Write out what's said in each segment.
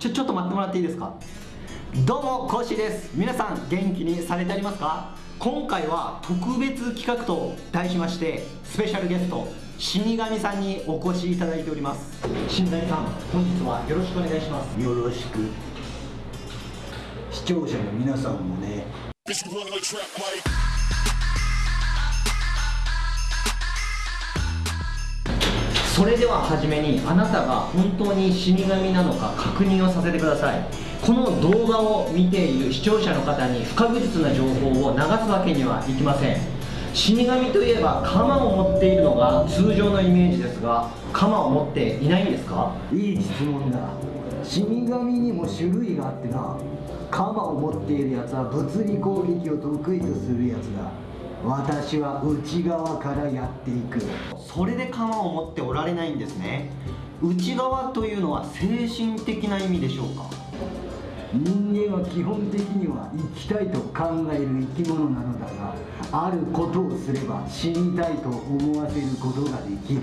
ちょちょっと待ってもらっていいですか？どうもコッシーです。皆さん元気にされてありますか？今回は特別企画と題しましてスペシャルゲスト死神さんにお越しいただいております。死神さん本日はよろしくお願いします。よろしく。視聴者の皆さんもねそれでは初めにあなたが本当に死神なのか確認をさせてください。この動画を見ている視聴者の方に不確実な情報を流すわけにはいきません。死神といえば鎌を持っているのが通常のイメージですが鎌を持っていないんですか？いい質問だ。死神にも種類があってな。鎌を持っているやつは物理攻撃を得意とするやつだ。私は内側からやっていく。それで鎌を持っておられないんですね。内側というのは精神的な意味でしょうか？人間は基本的には生きたいと考える生き物なのだがあることをすれば死にたいと思わせることができる。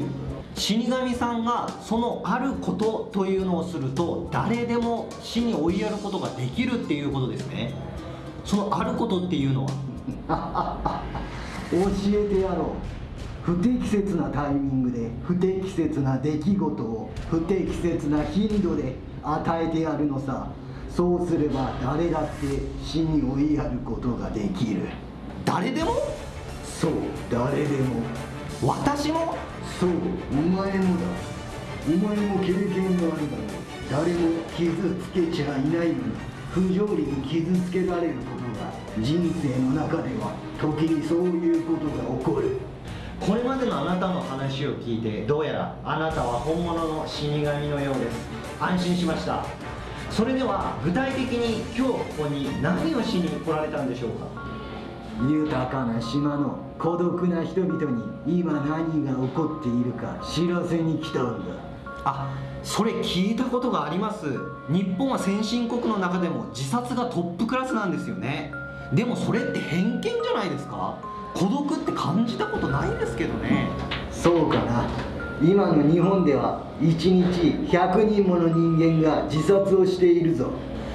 死神さんがそのあることというのをすると誰でも死に追いやることができるっていうことですね。そのあることっていうのは？教えてやろう。不適切なタイミングで不適切な出来事を不適切な頻度で与えてやるのさ。そうすれば誰だって死に追いやることができる。誰でも？そう。誰でも。私も？そう。お前もだ。お前も経験があるだろう。誰も傷つけちゃいないのに不条理に傷つけられること。人生の中では時にそういうことが起こる。これまでのあなたの話を聞いてどうやらあなたは本物の死神のようです。安心しました。それでは具体的に今日ここに何をしに来られたんでしょうか？豊かな島の孤独な人々に今何が起こっているか知らせに来たんだ。あそれ聞いたことがあります。日本は先進国の中でも自殺がトップクラスなんですよねでもそれって偏見じゃないですか？孤独って感じたことないんですけどね。そうかな。今の日本では1日100人もの人間が自殺をしているぞ。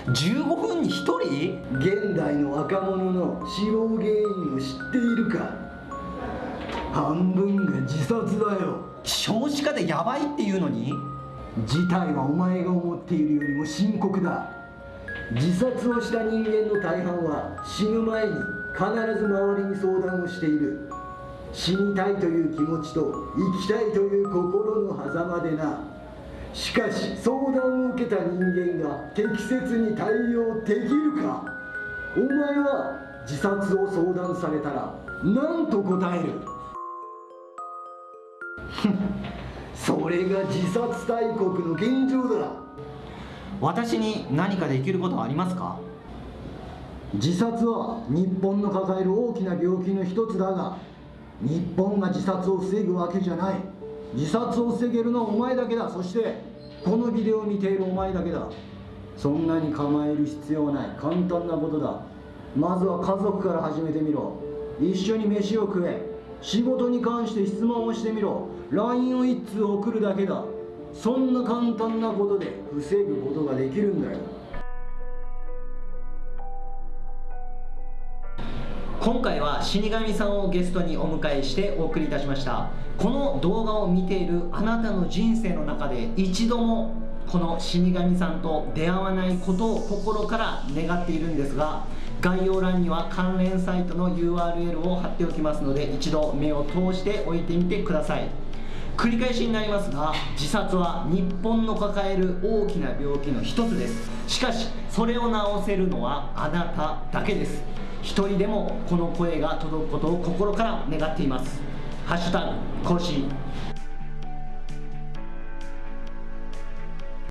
15分に1人？現代の若者の死亡原因を知っているか。半分が自殺だよ。少子化でやばいっていうのに？事態はお前が思っているよりも深刻だ自殺をした人間の大半は死ぬ前に必ず周りに相談をしている。死にたいという気持ちと生きたいという心の狭間でな。しかし相談を受けた人間が適切に対応できるか。お前は自殺を相談されたら何と答える？それが自殺大国の現状だ。私に何かできることはありますか？自殺は日本の抱える大きな病気の一つだが日本が自殺を防ぐわけじゃない。自殺を防げるのはお前だけだ。そしてこのビデオを見ているお前だけだ。そんなに構える必要はない。簡単なことだ。まずは家族から始めてみろ。一緒に飯を食え。仕事に関して質問をしてみろ。LINE を一通送るだけだ。そんな簡単なことで防ぐことができるんだよ。今回は死神さんをゲストにお迎えしてお送りいたしました。この動画を見ているあなたの人生の中で一度もこの死神さんと出会わないことを心から願っているんですが概要欄には関連サイトの URL を貼っておきますので一度目を通しておいてみてください。繰り返しになりますが自殺は日本の抱える大きな病気の一つです。しかしそれを治せるのはあなただけです。一人でもこの声が届くことを心から願っています。ハッシュタグ更新